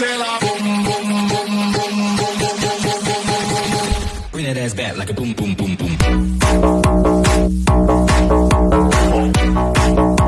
La boom boom boom boom boom boom boom boom boom boom boom. Bring that ass back like a boom boom boom boom.